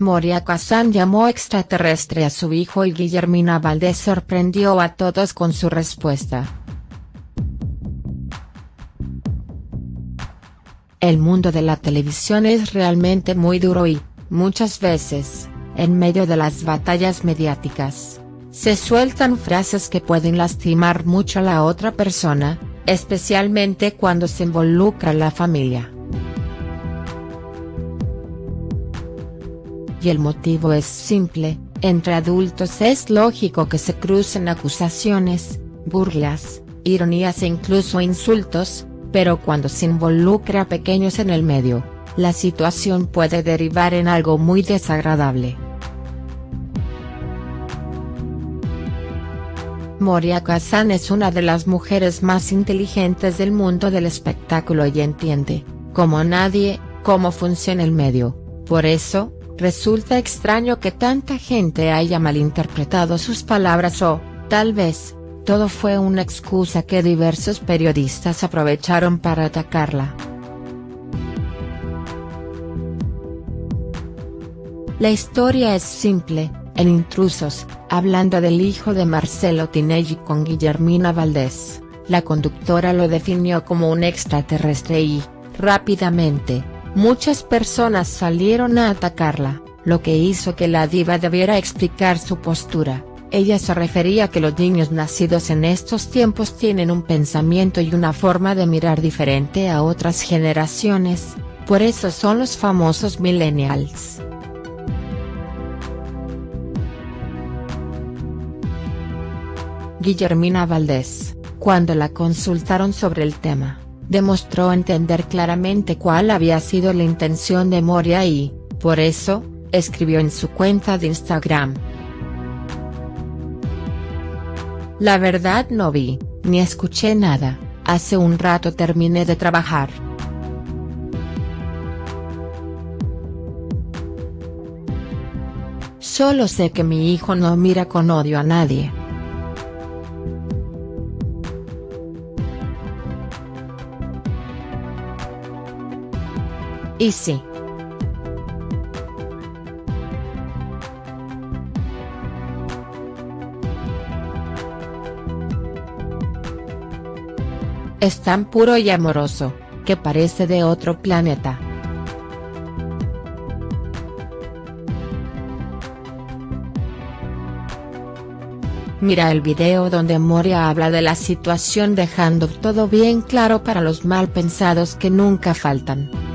Moria Kazan llamó extraterrestre a su hijo y Guillermina Valdés sorprendió a todos con su respuesta. El mundo de la televisión es realmente muy duro y, muchas veces, en medio de las batallas mediáticas, se sueltan frases que pueden lastimar mucho a la otra persona, especialmente cuando se involucra la familia. Y el motivo es simple, entre adultos es lógico que se crucen acusaciones, burlas, ironías e incluso insultos, pero cuando se involucra a pequeños en el medio, la situación puede derivar en algo muy desagradable. Moria Kazan es una de las mujeres más inteligentes del mundo del espectáculo y entiende, como nadie, cómo funciona el medio, por eso, resulta extraño que tanta gente haya malinterpretado sus palabras o, tal vez, todo fue una excusa que diversos periodistas aprovecharon para atacarla. La historia es simple, en Intrusos, hablando del hijo de Marcelo Tinelli con Guillermina Valdés, la conductora lo definió como un extraterrestre y, rápidamente, muchas personas salieron a atacarla, lo que hizo que la diva debiera explicar su postura. Ella se refería a que los niños nacidos en estos tiempos tienen un pensamiento y una forma de mirar diferente a otras generaciones, por eso son los famosos millennials. Guillermina Valdés, cuando la consultaron sobre el tema, demostró entender claramente cuál había sido la intención de Moria y, por eso, escribió en su cuenta de Instagram. La verdad no vi, ni escuché nada, hace un rato terminé de trabajar. Solo sé que mi hijo no mira con odio a nadie. Y sí, Es tan puro y amoroso, que parece de otro planeta. Mira el video donde Moria habla de la situación dejando todo bien claro para los mal pensados que nunca faltan.